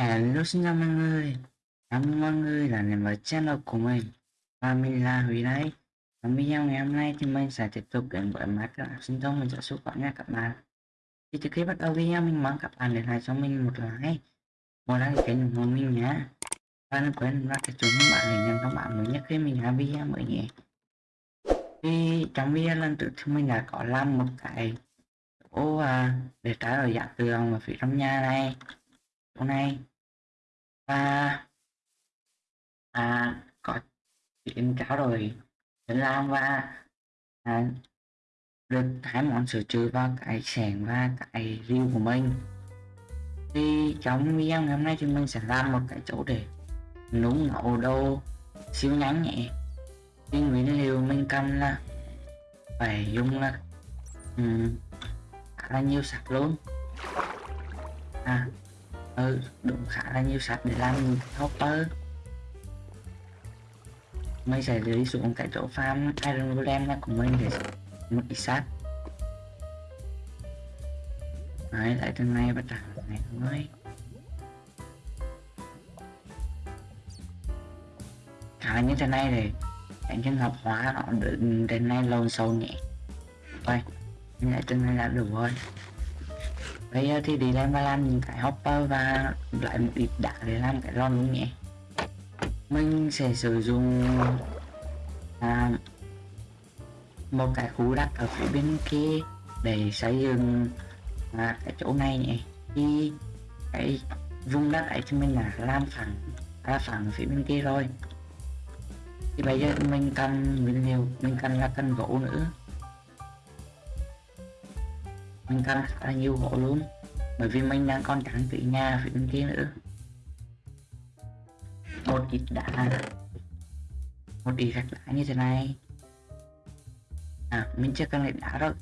Hello xin chào mọi người. Cảm ơn mọi người đã đến với channel của mình. Và mình là Huy đây. Và video ngày hôm nay thì mình sẽ tiếp tục đến với mắt các bạn, sinh thông mình sẽ xuất nha các bạn. Thì trước khi bắt đầu video mình mong các bạn để lại cho mình một like. Một like kênh hộ mình nhé. Và đừng quên là cái chúng bạn để nhận thông báo mới nhất khi mình ra video mới nhé. Thì trong video lần trước thì mình đã có làm một cái ô à, để trái ở dạng tường ở phía trong nhà này. Hôm nay và à, có chuyện cáo rồi. À, Thái Lan và à, được hai món sửa chữa vào cái sẻng và cái riêu của mình. Thì trong video ngày hôm nay thì mình sẽ làm một cái chỗ để núng nấu đồ siêu nhắn nhẹ. Thì nguyên liệu mình cần là phải dùng là um, khá là nhiều sạch luôn. À ừ đúng khá là nhiều sạch để làm hopper mình sẽ đi xuống cái chỗ farm, iron golem này của mình để một ít sắt đấy, lại từ này bắt đầu này thôi khá là như thế này để những trường hợp hóa nó được đến nay lồn sâu nhẹ thôi lại từ này là đủ rồi bây giờ thì đi lên và làm những cái hopper và lại một ít đá để làm cái ron luôn nhé. Mình sẽ sử dụng à, một cái khu đất ở phía bên kia để xây dựng à, cái chỗ này nhé. Thì cái vùng đất ấy thì mình là làm phẳng ra phẳng phía bên kia rồi. Thì bây giờ mình cần nguyên liệu mình cần là cần gỗ nữa mình cần khá là nhiều gỗ luôn. Bởi vì mình đang còn trắng trí nhà phía bên kia nữa. Một ít đá. Một ít gạch đá như thế này. À mình chưa cần lại đá rồi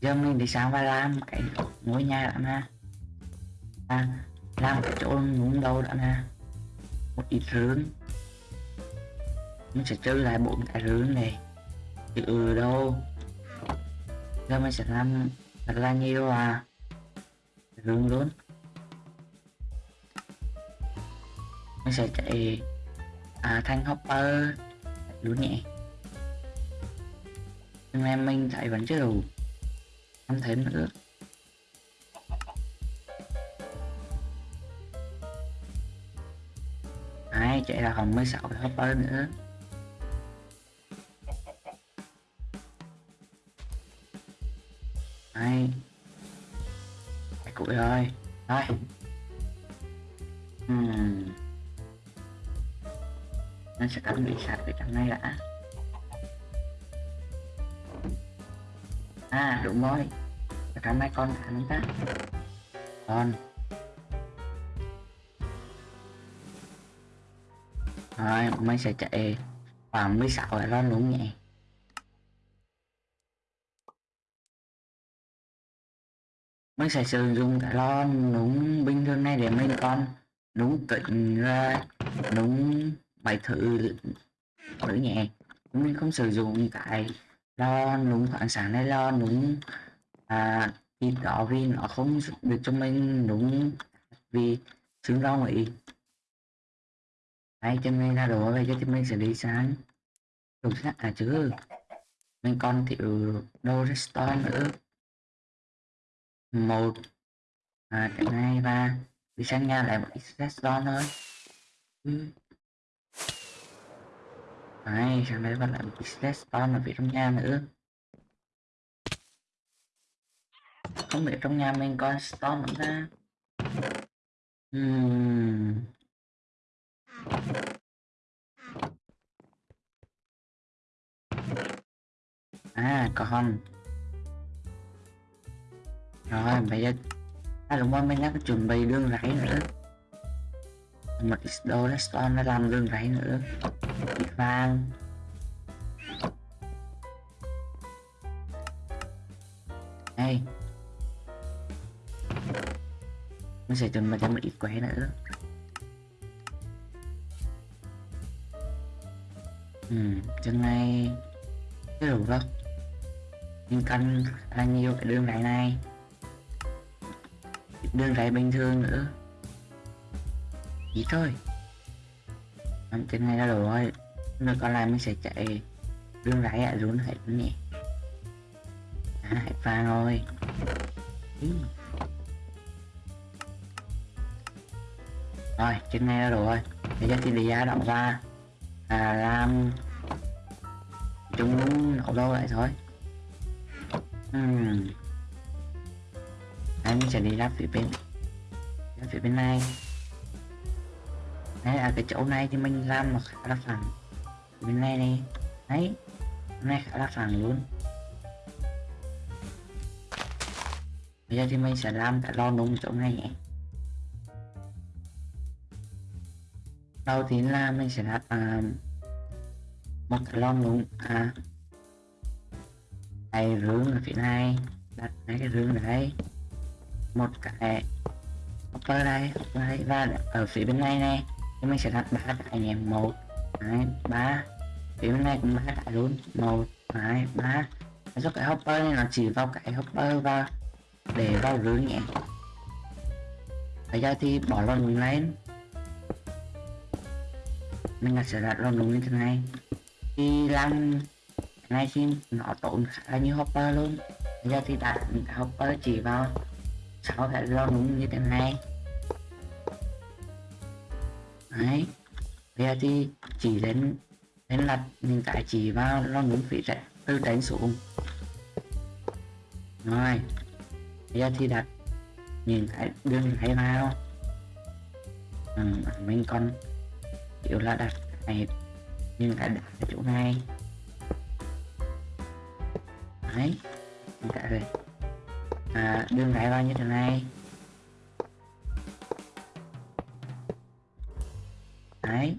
giờ mình đi sang và làm cái ngôi nhà đã nè. À, làm cái chỗ ngủ đầu đã nè. Một ít rướng mình sẽ chơi lại bốn cái rướng này. Từ đâu? Giờ mình sẽ làm thật là nhiều à? Rương luôn nó sẽ chạy à, thanh hopper. Lún nhẹ nhưng em mình chạy vẫn chưa đủ. Không thêm nữa Ai chạy là còn 16 cái hopper nữa. Nó bị sạch cái trong này đã. À đúng rồi. Ở trong này con ăn ta Con. Rồi mình sẽ chạy khoảng 16 cái ron đúng nhỉ? Mình sẽ sử dụng cái lon đúng bình thường này để mình con đúng kính ra, đúng bài thử ở nhẹ mình không sử dụng cái lo núng khoảng sáng này lo núng à thì đó vì nó không được cho mình đúng vì xứng rau ý đây cho mình ra đồ về cho mình sẽ đi sáng đủ sắt à chứ. Mình còn thiếu đồ restore nữa. Một. À, cái này và đi sang nhà lại một ít restore thôi. Ừ. Đấy, chẳng lẽ bạn lại một ít spawn ở phía trong nhà nữa? Không biết trong nhà mình có storm nữa ra Hmm. à còn rồi bây giờ à đúng rồi mình đã chuẩn bị đường rẫy nữa. Một ít đồ redstone nó làm đường rẫy nữa vàng đây mình sẽ chuẩn bị cho một ít quế nữa. Ừ chân này cái đủ không mình cần là nhiều cái đường rải này. Đường rải bình thường nữa. Chỉ thôi. Làm trên này là đủ rồi nó còn lại mình sẽ chạy Đường rải ạ rún hết nè, À hết vàng rồi. Rồi trên này là đủ rồi. Bây giờ thì đi ra động ra. À làm Chúng nổ đâu lại thôi. Uhm. Đây mình sẽ đi ra phía bên Ra phía bên này. Đây là cái chỗ này thì mình làm nó khá là phẳng bên này này đấy hôm này khá là phẳng luôn. Bây giờ thì mình sẽ làm cái lò nung chỗ này nhé. Đầu tiên là mình sẽ đặt à, một cái lò nung à đây rương ở phía này. Đặt mấy cái rương đấy một cái hopper đây đây. Và ở phía bên này này thì mình sẽ đặt ba cái anh em một hai ba thì bên này cũng ba cái luôn. Một, hai, ba. Do cái hopper này nó chỉ vào cái hopper và để vào rưỡi nhẹ. Bây giờ thì bỏ lon đúng lên. Mình sẽ đặt lon đúng như thế này. Thì làm này thì nó tốn khá là nhiều hopper luôn. Bây giờ thì đặt hopper chỉ vào sáu cái lon đúng như thế này. Đấy. Bây giờ thì chỉ đến nên là mình tại chỉ vào lo muốn phỉ chạy từ đánh xuống rồi bây giờ thì đặt nhìn cái đường hay vào. Ừ, mình còn kiểu là đặt này nhưng cái đặt ở chỗ này. Đấy cái rồi à, đường này vào như thế này. Đấy.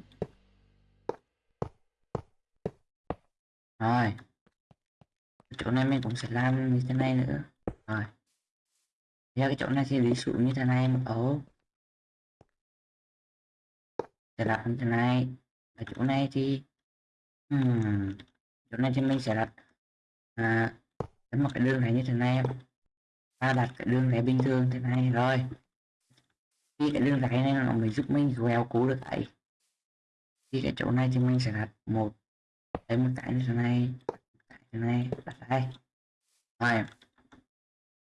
Rồi. Chỗ này mình cũng sẽ làm như thế này nữa. Rồi. Giờ cái chỗ này thì lý xuống như thế này một ấu sẽ đặt như thế này. Ở chỗ này thì hmm, chỗ này thì mình sẽ đặt à, một cái đường này như thế này. Ta đặt cái đường này bình thường thế này rồi. Khi cái đường này này nó mới giúp mình quẹo cú được ấy. Thì cái chỗ này thì mình sẽ đặt một em một như thế này. Cái như này đặt đây. Rồi.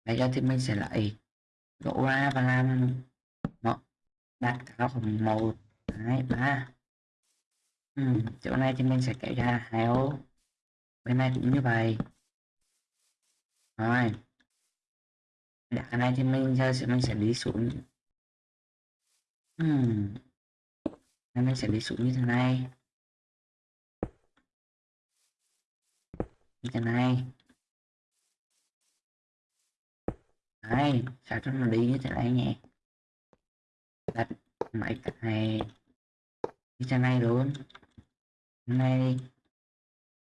Bây giờ thì mình sẽ lại gỗ ra và làm một đặt cao khoảng một hai ba. Ừ, chỗ này thì mình sẽ kéo ra hai ô bên này cũng như vậy. Rồi. Đặt cái này thì mình giờ sẽ mình sẽ đi xuống. Ừ. nên mình sẽ đi xuống như thế này. Cái này đấy sao cho nó đi như thế này nhé đặt mấy cái này. Như thế này luôn. Này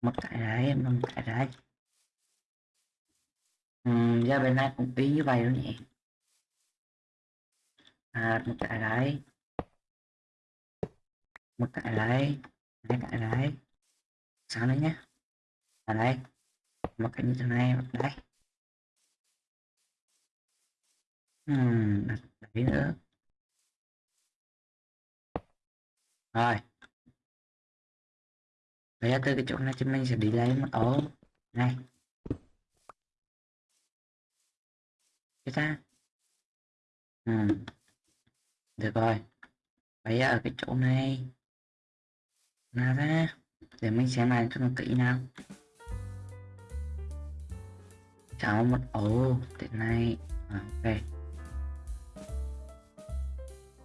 một cái đấy một cái đấy ừ, ra bên này cũng y như vậy luôn nhỉ? À, một cái đấy một cái đấy hai cái đấy sao đấy nhé À, ở đây một cái như thế này đây uhm, đấy nữa. Rồi. Bây giờ từ cái chỗ này chúng mình sẽ đi lấy một ổ này. Cái ta. Uhm. được rồi. Bây giờ ở cái chỗ này. Nào ra. Để mình xem lại cho nó kỹ nào cháu một ô thế này. À, ok.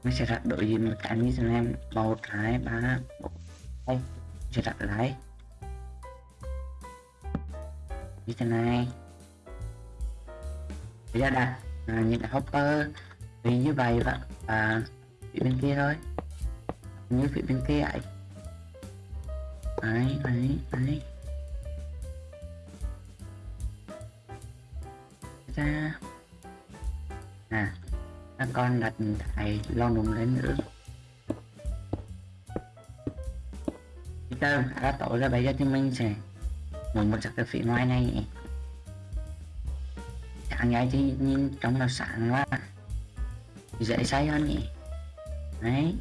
Mình sẽ đặt đội gì mà cả như thế em. Một hai ba bốn đây sẽ đặt lại như thế này. Bây giờ đặt à, những cái hopper. Vì như vậy và à, phía bên kia thôi. Như phía bên kia ấy đấy đấy đấy. Ra. À các con đặt thầy lo đúng lên nữa. Bây giờ đã tối ra bây giờ thì mình sẽ muốn một cái phía ngoài này. Nhỉ sáng ngày thì nhìn trong nó sáng quá. Dễ say hơn nhỉ? Đấy.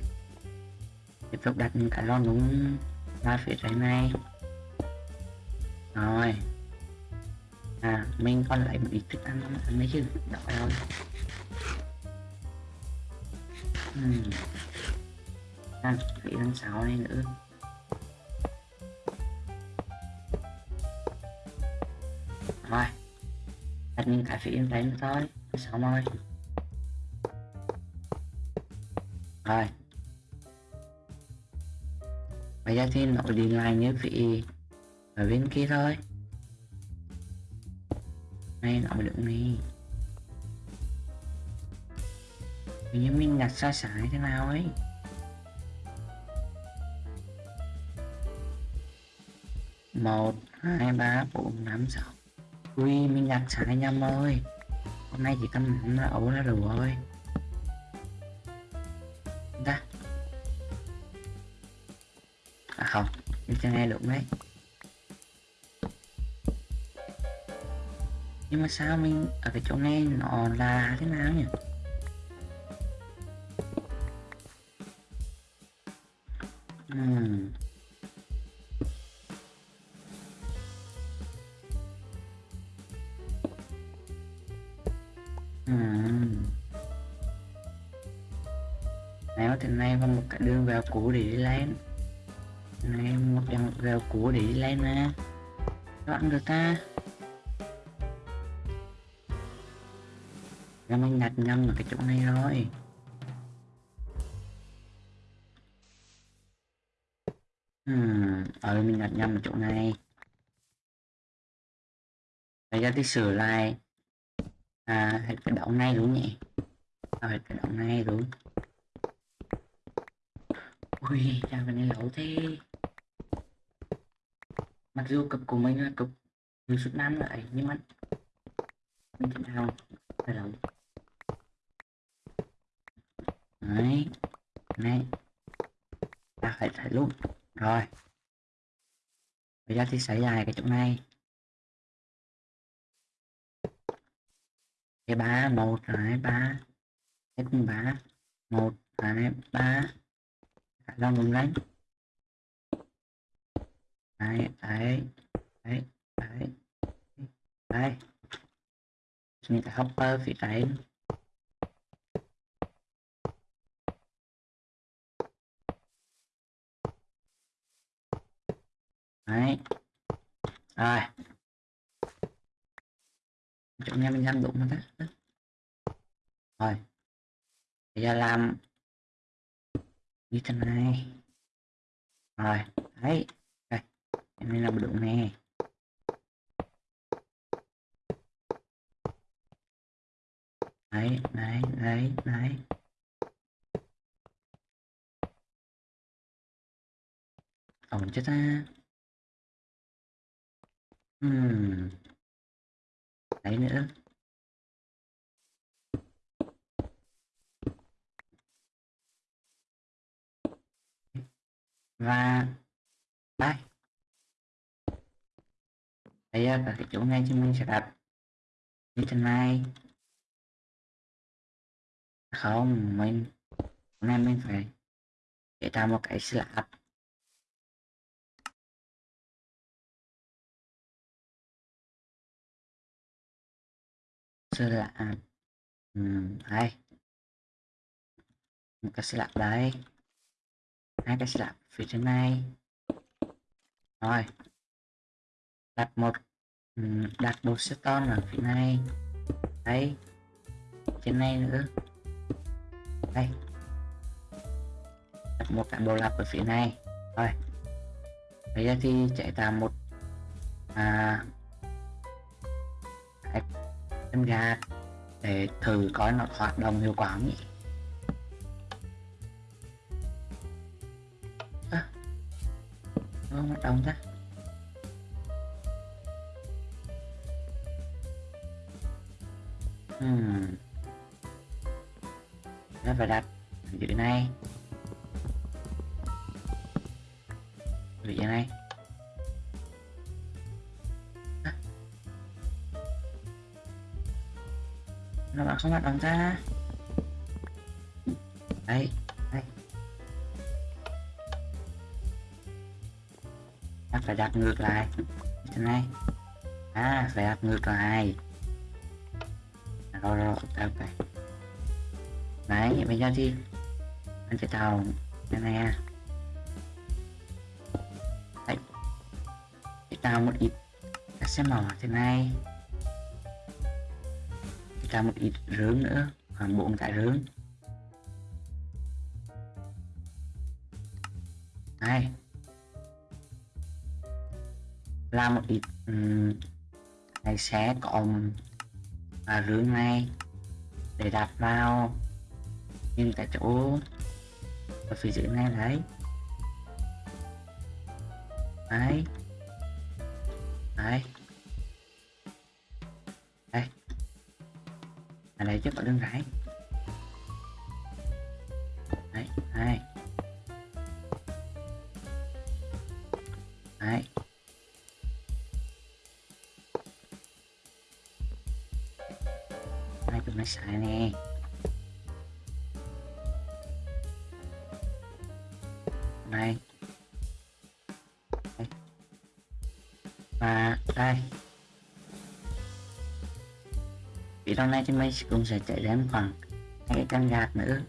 Tiếp tục đặt cả cái lon đúng ra phía trái này. Rồi à mình còn lại một ít thức ăn không ăn mấy chứ? Đỏ rồi uhm. à, bị tháng sáu này nữa. Rồi. Đặt mình cái phía đấy nữa thôi sáu rồi rồi. Bây giờ thì nội đi lại như vị ở bên kia thôi này nó được này Hình như mình đặt sai sải thế nào ấy. Một, hai, ba, bốn, năm, sáu. Ui, mình đặt sai nhầm ơi hôm nay chỉ cần nó ấu là đủ rồi ta à không. Mình chưa nghe được đấy. Nhưng mà sao mình ở cái chỗ này nó là thế nào nhỉ uhm. uhm. nếu thì nay có một cái đường vào cũ để đi lên này, một dòng vào cũ để đi lên nè đoạn được ta Em anh đặt nhầm ở cái chỗ này rồi. Hmm, ờ mình đặt nhầm ở chỗ này. Bây giờ thì sửa lại. À, hết cái động này đúng nhỉ? À, hết cái động này đúng Ui, chào cái này lẩu thế. Mặc dù cực của mình là cực Như suốt năm lại nhưng mà Mình thế nào. Phải lẩu đấy. Này ta phải thấy luôn rồi. Bây giờ thì xảy dài cái chỗ này. Cái ba, một, hai, ba. Hết ba. Một, hai, ba. Ra ngừng đánh đấy đấy đấy đấy. Đấy mình sẽ hopper phía trái. Đấy. Rồi. Chỗ nghe mình đang đụng rồi đó. Rồi. Bây giờ làm. Như thế này. Rồi. Đấy. Đây. Em nên làm đụng nè. Đấy đấy đấy đấy. Ổn chưa ta Ừm. Đấy nữa. Và đây. Đây là cái chỗ này chúng mình sẽ đặt như thế này. Không, mình hôm nay mình phải để tạo một cái slab sơ lạ ừ, đây. Một cái sẽ lạ đấy hai cái sẽ lạ phía trên này rồi. Đặt một đặt một stone ở phía này. Đây. Trên này nữa. Đây. Đặt một cái bộ lặp ở phía này. Rồi. Bây giờ thì chạy tạo một à, em ra để thử coi nó hoạt động hiệu quả không nhỉ? À, nó hoạt động ra. Hmm. nó phải đặt dưới này. Dưới này. Nó bảo không hoạt động ra. Đây. Đây phải đặt ngược lại. Thế này. À phải đặt ngược lại. À, rồi rồi ok. Ok đấy bây giờ thì anh sẽ tàu cái này à đấy. Để tạo một ít các xe mỏ thế này để một ít rướng nữa khoảng bốn cái rướng. Này. Làm một ít um, này sẽ còn và rướng này để đặt vào nhưng tại chỗ ở phía dưới này đấy. Đấy. Ở đơn chứ đấy hai. Đấy. Hai chúng nó xài nè. Trong này thì mình cũng sẽ chạy đến khoảng hai cái căn gạt nữa.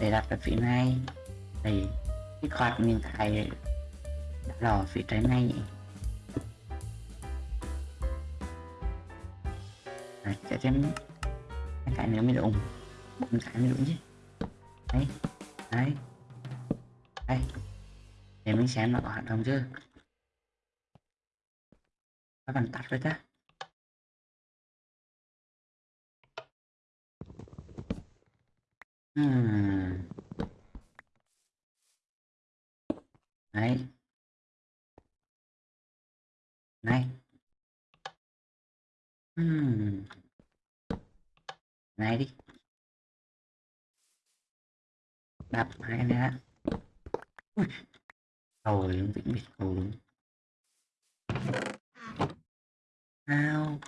Để đặt ở phía này thì cái quạt mình tại lò đỏ phía trái này nhỉ. Đấy, chạy thêm hai cái nữa mới đụng bốn cái mới đúng chứ. Đấy đấy. Đây. Để mình xem nó có hoạt động chưa. Các bạn tắt rồi ta hmm. đấy này hmm. này đi đạp hai này rồi vĩnh biệt cầu đúng sao?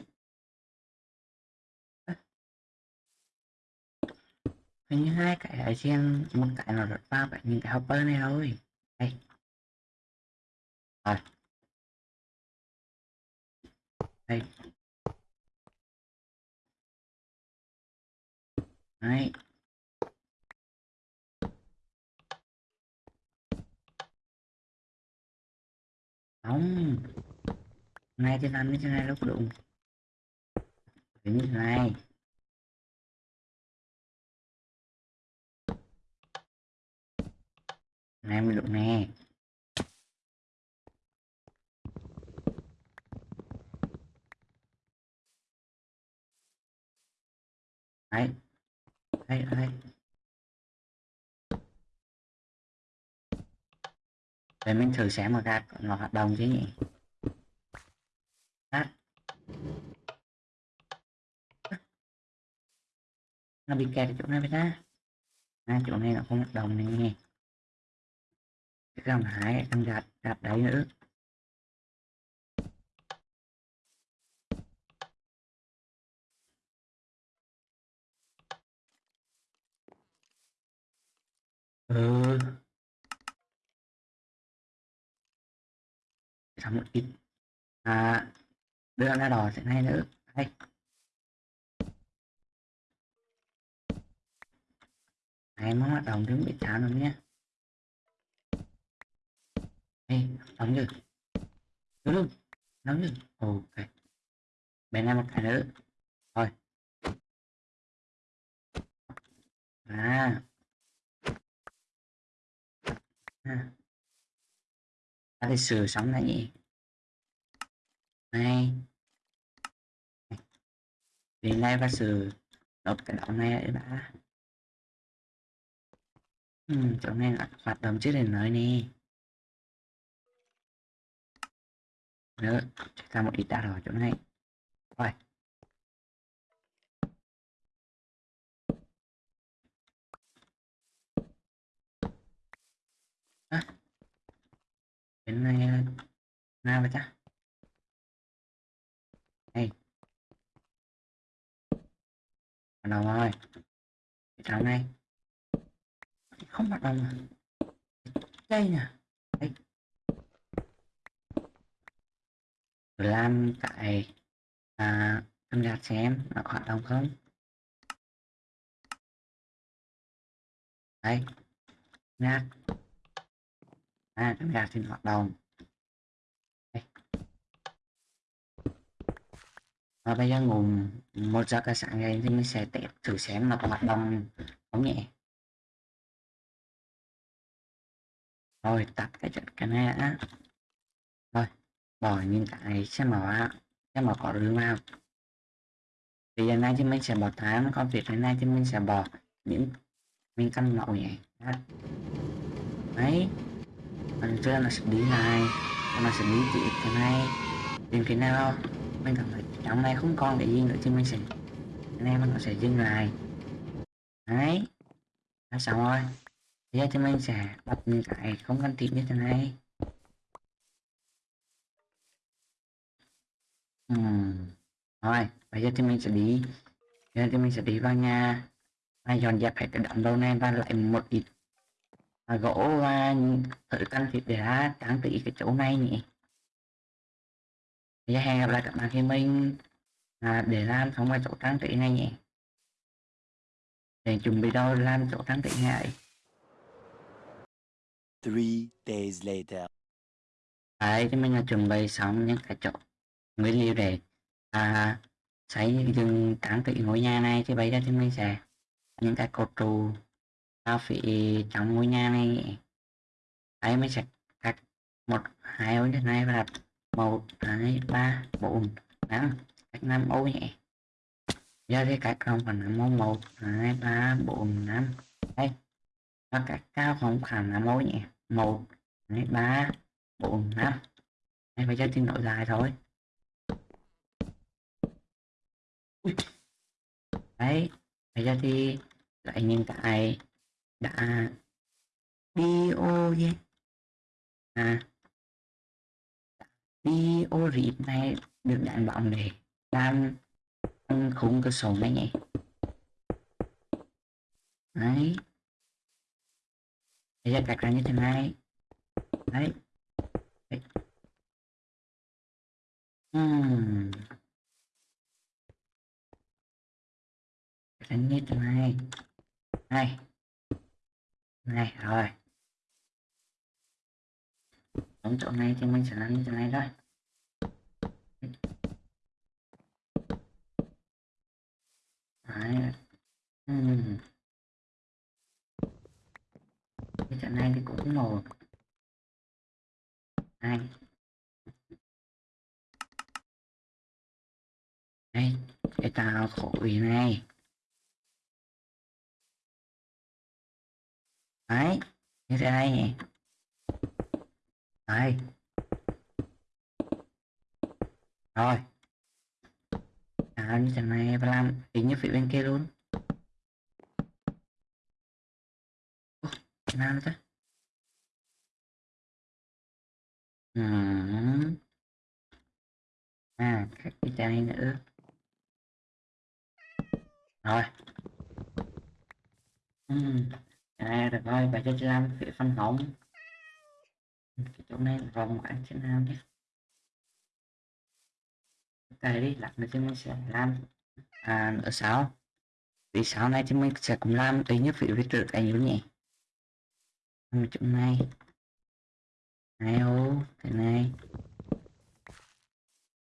Hình như hai cái ở trên, một cái nó rất ba vậy những cái hopper này thôi. Đây. Rồi. Đây. Đấy. Không. Này thì làm như thế này lúc đụng. Như thế này. Này mình đụng nè. Đấy. Đấy đấy. Để mình thử xem một ra nó hoạt động chứ nhỉ? Đó. nó bị kẹt ở chỗ này với ta. À, chỗ này nó không hoạt động này nghe cái gầm hải đang gạt gạt đấy nữa. Ừ. sáu một ít à, đưa ra đỏ sẽ ngay nữa đây. Này nó hoạt động đứng bị chán rồi nhé. Đây đóng được đúng luôn đóng được ok. Bên này một cái nữa. Thôi à. À ta đi sửa sóng này nhỉ này. Đến nay và sửa đọc cái đoạn này đấy bà ừ, chỗ này là hoạt động trước để nói nè. Nữa chúng ta một ít đã rồi chỗ này rồi à đến này nào vậy ta đây bắt đầu rồi chào này. Không bắt đầu đây nè đây làm tại à, tham gia xem nó hoạt động không? Đây. Gạt à con gạt hoạt động. Đây. và bây giờ ngủ một giờ cả sáng ngày thì mình sẽ test thử xem nó có hoạt động không nhẹ rồi, tắt cái trận cái này đã. Rồi, bỏ những cái xem mở xem mở có đường vào. Thì giờ này thì mình sẽ bỏ tháng còn việc này thì mình sẽ bỏ những, mình căn mẫu nhé đấy còn chưa là sẽ đi này nó sẽ đi tiếp cái này tìm cái nào. Mình cảm thấy trong này không còn để gì nữa chứ mình sẽ anh em nó sẽ dừng lại. Đấy đã xong rồi. Bây giờ thì mình sẽ bật những cái không cần thiết như thế này. Ừm. Rồi, bây giờ thì mình sẽ đi. Bây giờ thì mình sẽ đi vào nhà. Và dọn dẹp hết cái đống đâu này và lại một ít à, gỗ và thử cần thiết để ra trang trí cái chỗ này nhỉ? Giờ hẹn gặp lại các bạn khi mình à, để làm xong cái chỗ trang trí này nhỉ? Để chuẩn bị đâu làm chỗ trang trí này Three days later. Đấy, thì mình là chuẩn bị xong những cái chỗ nguyên liệu để à, xây dựng trang trí ngôi nhà này. Thì bây giờ thì mình sẽ những cái cột trụ tao phải trong ngôi nhà này. Ấy mới sẽ cắt một, hai ô như này và đặt một, hai, ba, bốn, năm cách năm ô nhẹ. giờ thì cách không phải năm ô một, hai, ba, bốn, năm. Đây và cách cao không phải năm ô nhẹ một, hai, ba, bốn, năm. Đây, bây giờ thì độ dài thôi. Đấy, bây giờ thì lại những cái đã bio nhé à. Bio rịp này được đánh bóng để làm khung cơ số này nhé đấy. Bây giờ đặt ra như thế này. Đấy, đấy. Hmm. Đánh như thế này. Này này, rồi đóng chỗ này thì mình sẽ làm như thế này thôi Đấy. Ừ. cái chỗ này thì cũng một hai đây cái tàu khổ này đấy như thế này nhỉ. Đây. Rồi. À, như thế này và làm tính như phía bên kia luôn. Ủa, nào chứ. Ừ. à các cái này nữa. Rồi. Ừ à được rồi bây giờ làm phía phân hỏng cái chỗ này là vòng anh thế nào nhé cái đi, lát nữa thì mình sẽ làm. À nữa sao vì sau này thì mình sẽ cùng làm tí nhất vị phía trượt anh luôn nhỉ? Làm chỗ này. Này ô, cái này.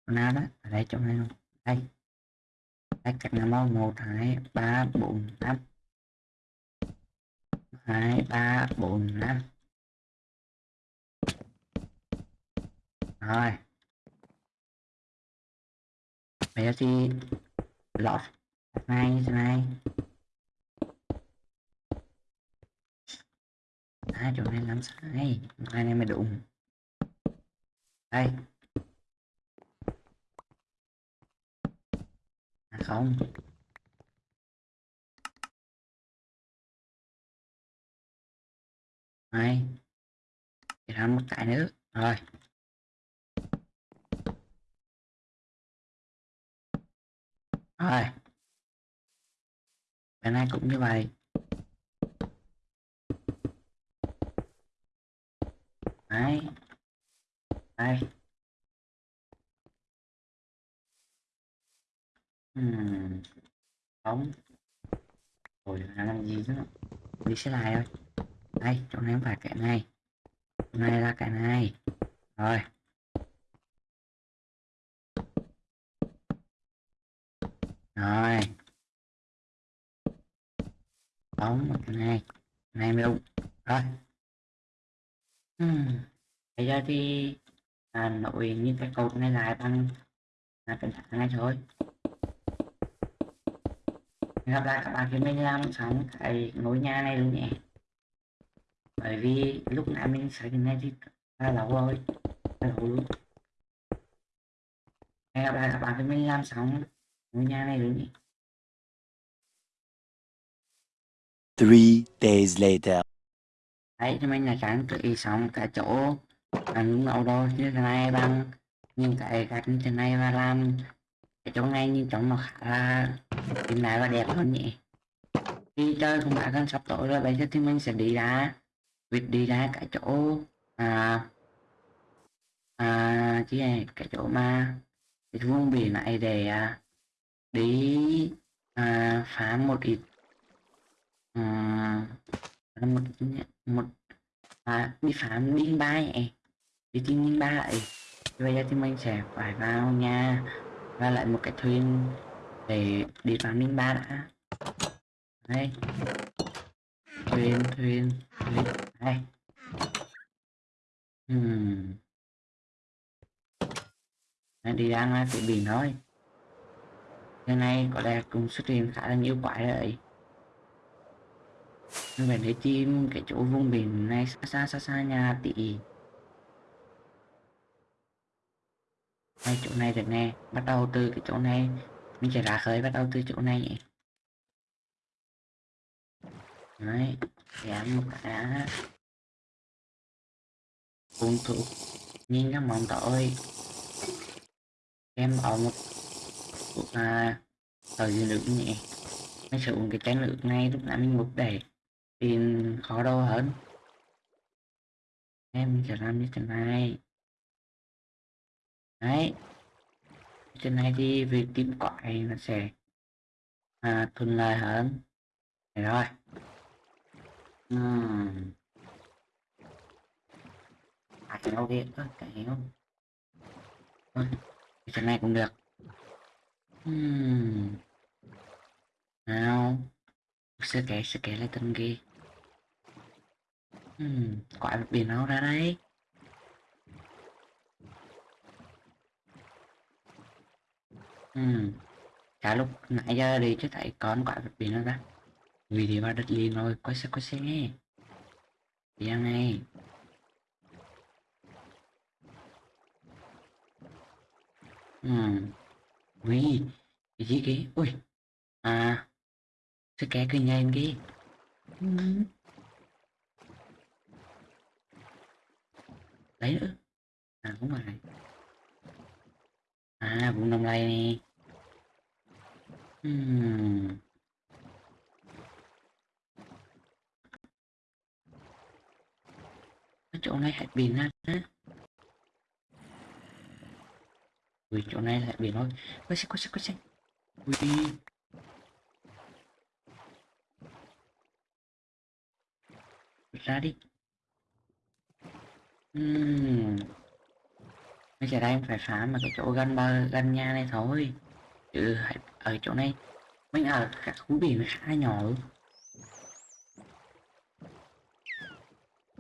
Chỗ nào đó, ở đây chỗ này không đây. Đây cách năm một, hai, ba, bốn, năm hai, ba, bốn, năm. Rồi. Bây giờ thì lọt này này. Hai chỗ này làm sai hai này mới đụng đây. À không. Này để làm một cái nữa. Rồi. Rồi. Bài này cũng như vậy. Đấy. Đây. Ừm, Bóng. Rồi làm gì chứ? Đi xe lại thôi. Đây, chỗ này không phải cái này. Chỗ này là cái này. Rồi. Rồi. Bóng một cái này. Này mới đúng. Rồi. Ừm. Bây giờ thì à, nội những cái cột này lại bằng là cái thằng này thôi gặp lại các bạn khi mình làm sẵn cái ngôi nhà này luôn nhé bởi vì lúc nãy mình xây cái này thì là lâu rồi là lâu luôn hẹn gặp lại các bạn khi mình làm xong ngôi nhà này luôn nhé Three days later. đấy cho mình là trang trí xong cả chỗ. Ăn nấu đồ như thế này bằng. Những cái gạch như thế này và làm. Cái chỗ này nhìn trông nó khá là hiện đại và đẹp hơn nhỉ. Đi chơi cũng đã gần sắp tối rồi bây giờ thì mình sẽ đi ra việc đi ra cái chỗ à à chứ này cái chỗ mà cái vùng biển này để à, đi à, phá một ít à, một một à, đi phá đinh ba này đi tìm đinh ba này bây giờ thì mình sẽ phải vào nhà và lại một cái thuyền để đi phá đinh ba đã. Đây. Thuyền thuyền thuyền đây hmm. Đi ra ngoài biển thôi hôm nay có lẽ cũng xuất hiện khá là nhiều quái đấy mình phải để tìm cái chỗ vùng biển này xa xa xa xa nhà tỷ. Ngay chỗ này được nè, bắt đầu từ cái chỗ này. Mình sẽ ra khơi bắt đầu từ chỗ này nhỉ. Đấy giảm một cái đã hung thủ nhìn các mong tội em ở một à thời lượng nhẹ nó sử dụng cái trái lượng này lúc nãy mình mục đề tìm khó đâu hơn. Em sẽ làm như thế này. Đấy. Thế này thì việc tìm quại nó sẽ à, thuận lợi hơn. Rồi. Uhm à, cái đâu đi ơ cái à, cái này cũng được hmm. nào sẽ kẻ sẽ kẻ lại tên ghi hmm. quả biển đâu ra đấy hmm. cả lúc nãy giờ đi chứ thấy con quả bị biển nó ra vì thì vào đất liền rồi quay xe quay xe nghe đi ăn này ừ. ui, cái gì kì ui. À sẽ kẻ kinh nhanh kì ừ. đấy nữa. À đúng rồi. À vùng đông lầy này Ừm. Chỗ này hạt biển á. Ui, chỗ này lại biển thôi quay xe quay xe quay xe ui ra đi. Ừm. bây giờ đây em phải phá mà cái chỗ gần bờ gần nhà này thôi. Chứ ở chỗ này. Mình ở cả khu biển khá nhỏ luôn.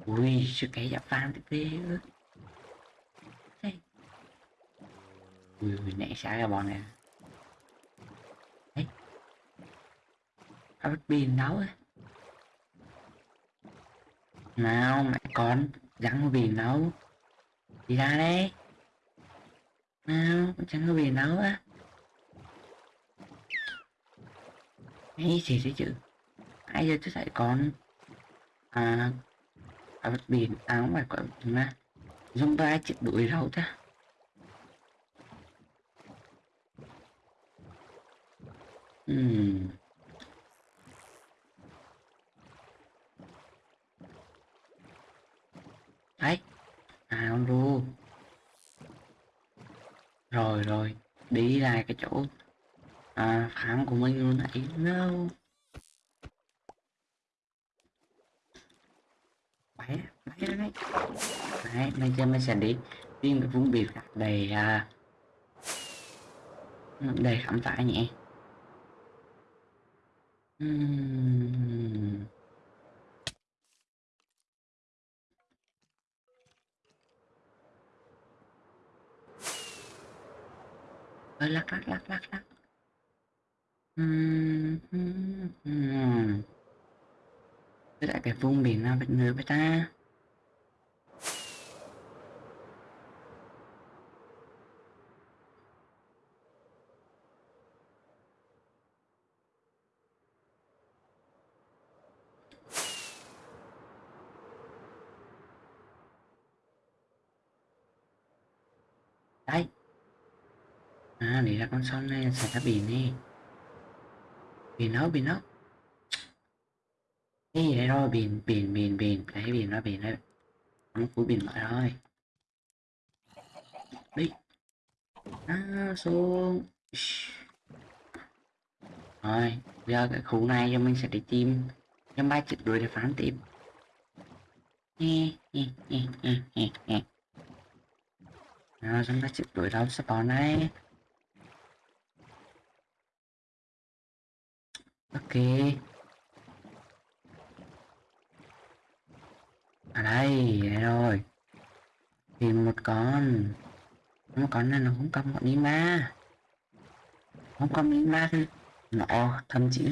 Ui, sự cái giáp vàng tiếp đi ui mình nãy xả ra bọn này đấy ở bất biển á. Nào, mẹ con, rắn có biển nấu. Đi ra đây nào, rắn có biển nấu á. Ấy gì thế chứ ai giờ tôi thấy con? À ở bất áo mà còn mà. Dùng ba chịu đuổi rau ta. Ừm. Đấy, à con ru. Rồi rồi, đi ra cái chỗ à, phản của mình luôn nãy no bay bay đấy đấy bây giờ mình sẽ đi tìm cái vùng biển đầy à, đầy khám phá nhỉ. Ừm. Ơ, lắc lắc lắc lắc lắc Ừm, ừm, ừm. Lại cái vùng biển nào bên người với ta đấy nghĩ là con sông này sẽ ra biển đi. Biển nó biển nó. Cái gì đây rồi biển biển biển biển. Cái biển nó biển đấy nó cuối biển lại rồi đi. À, xuống. Rồi giờ cái khu này cho mình sẽ đi tìm. Trong ba chữ đuổi để phán tiếp. Rồi trong ba chữ đuổi đâu spawn này ok. Ở đây đây rồi. Tìm một con. Một con này nó không cầm một đi ma. Không cầm đi ma thì nó, thậm chí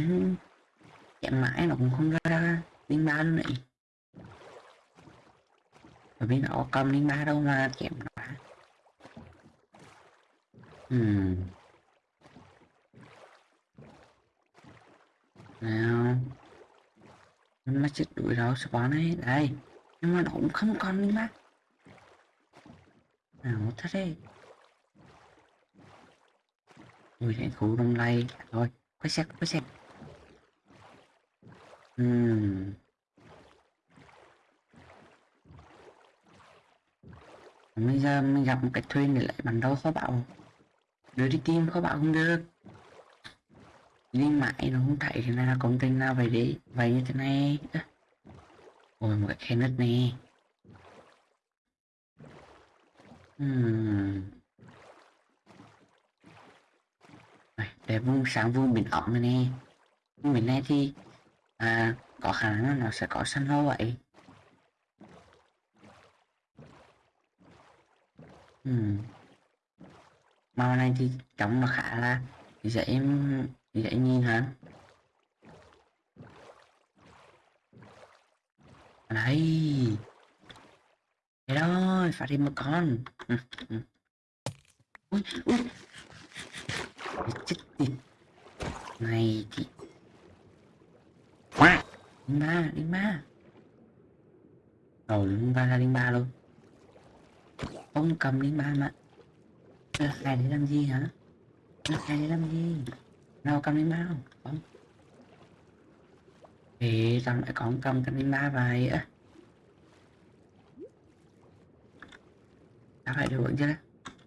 chém mãi nó cũng không ra ra linh ba luôn này. Bởi vì nó cầm linh ba đâu mà chém nó. Ừ nào. Nó chết đuổi đâu spawn ấy. Đây. Nhưng mà nó cũng không còn đi mà nào thế đi. Ui cái khu đông lay. Dạ thôi. Quay xe quay xe Ừm. Bây giờ mình gặp một cái thuyền để lại bản đâu khó bảo. Đưa đi tìm, khó bảo không được nhưng mãi nó không thấy thế nào công trình nào vậy đi Vậy như thế này Ôi một cái khe nứt nè hmm. Để vùng sáng vùng biển ẩm này nè Vùng biển này thì à, có khả năng nó sẽ có săn hô vậy hmm. màu này thì trông nó khá là dễ dễ nhìn hả? Đấy thế rồi phát hiện một con. Ừ, ừ. Ui ui. Chết tiệt. Này thì linh ba linh ba đầu linh ba ra linh ba luôn. Ông cầm linh ba mà. Hai để làm gì hả? Hai để làm gì? Nào cầm linh ba không không thì tao lại còn cầm cầm linh ba vậy? Á tao lại được đấy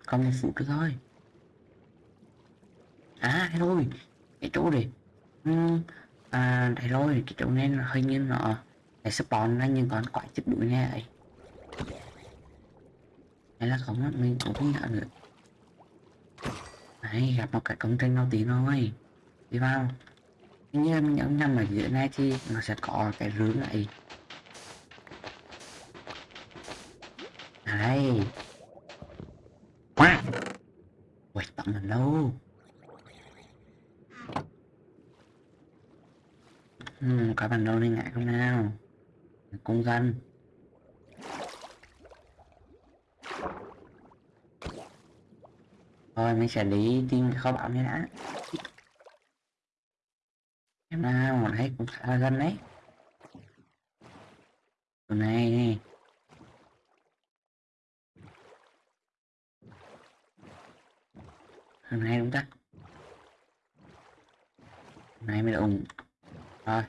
còn một phút nữa thôi. À thôi cái chỗ này. Ừ, à đây rồi cái chỗ này là hơi như nó để spawn ra những con quái chết đuổi nghe ấy hay là không mình cũng không nhận được. Đấy gặp một cái công trình nào tí thôi đi vào. Anh em mình nhấn ở giữa này thì nó sẽ có cái rướng này. Đấy Ui, tặng mình đâu? Ừ, có bằng đâu liên ngại không nào? Công dân. Thôi mình sẽ đi tìm kho báu này đã em nào mà thấy cũng khá là gần đấy. Chỗ này nè thằng này đúng ta hôm nay mới đúng rồi.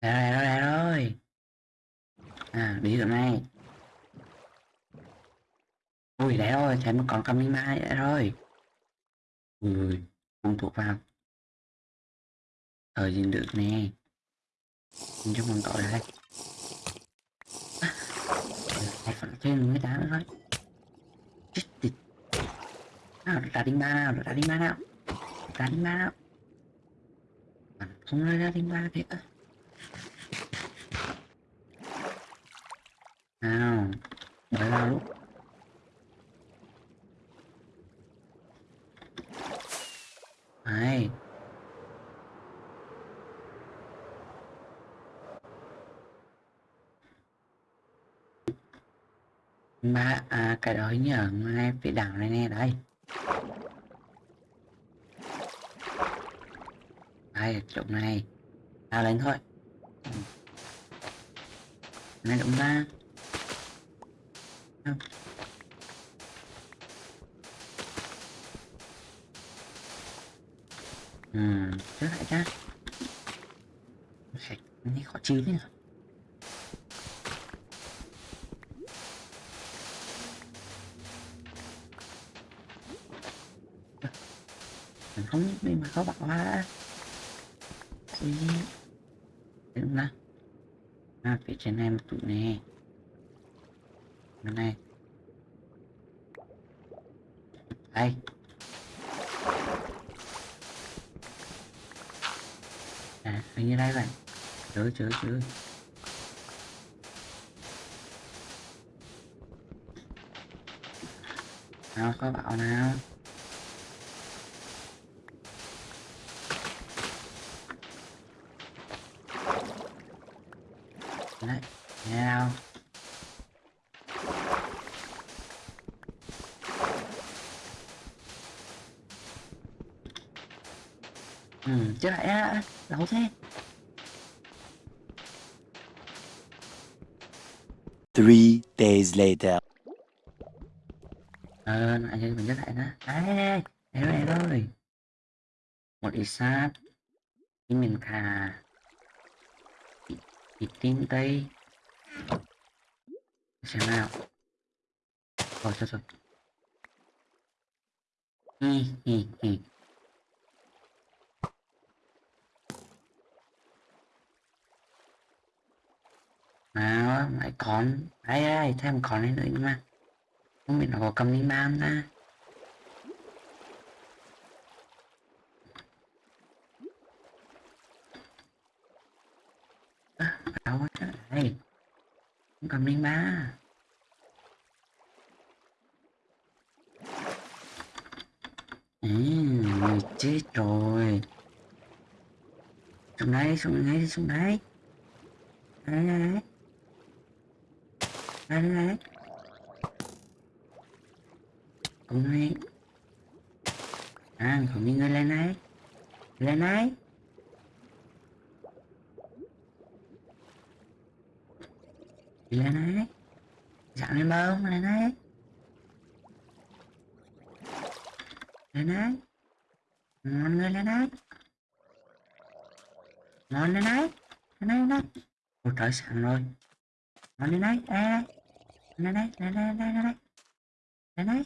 Đây rồi đây rồi. À đi chỗ này ui đấy rồi thấy một con cầm mai vậy rồi. Ui không thuộc vào. Thời gì được nè. Mình cho mình tội lại lại phần trên người ta nữa thôi chết tịt nào ra đi ba nào ra đi ba nào. Ra đi ba nào. À, không ra đi ba thế ơ nào bởi vào lúc. Đấy. mà à cái đó nhờ như ở ngay phía đảo này nè, đây đây chỗ này tao lên thôi này đúng ra Không. Ừ trước lại ra. Sạch, này khó chịu thế mình không biết mà có bạn hoa Ui. Đừng ra À phía trên này một tụi nè. Bên này. Đây À hình như đây vậy. Chớ chớ chớ Nào có bảo nào? Đấy, nghe Ừ, chết lại á, lâu thế. Three days later. Ờ, anh chơi mình nhớ lại đó Đấy, em ơi, em ơi. Một ít sát Thì mình thà. Ít, ít tin tây Xem nào Rồi, rồi, rồi Hi, hi, hi Nào, lại còn ai ai thêm còn đấy nữa nhưng mà. Không biết nó có cầm đi ma à, không ta đâu quá Đây cầm đi ma Ừ, chết rồi. Xuống đây, xuống đây, xuống đây đấy đấy đây Đây, đây, này À, không những người lên này Lên này Lên này dạng lên bông, lên này Lên này Ngon người lên này Ngon lên này Lên này lên này Ôi trời sẵn rồi Ngon lên này Ê lên đây, lên đây, lên đây, lên đây Lên đây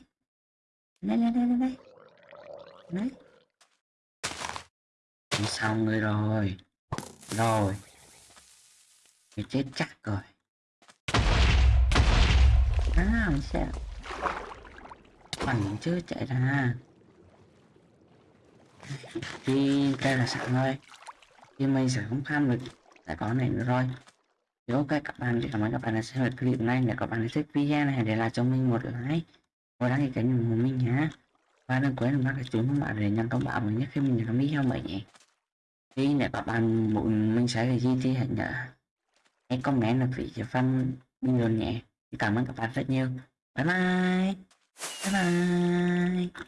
Lên đây, lên đây, lên đây Đấy Xong rồi rồi Rồi Mày chết chắc rồi À, mày sẽ Bằng chưa chạy ra Thì đây là sẵn rồi Thì mình sẽ không tham được Tại có này nữa rồi nếu ok các bạn thì cảm ơn các bạn đã xem lại clip này để các bạn thích video này để lại cho mình một like Và đăng ký kênh ủng hộ mình nhé và đừng quên nhấn cái chuông các bạn để nhận thông báo mới nhất khi mình làm video mới nhé. Thì để các bạn muốn mình sẽ là gì thì hãy nhớ hãy comment là vị cho phân bình luận nhé. Cảm ơn các bạn rất nhiều. Bye bye. Bye bye.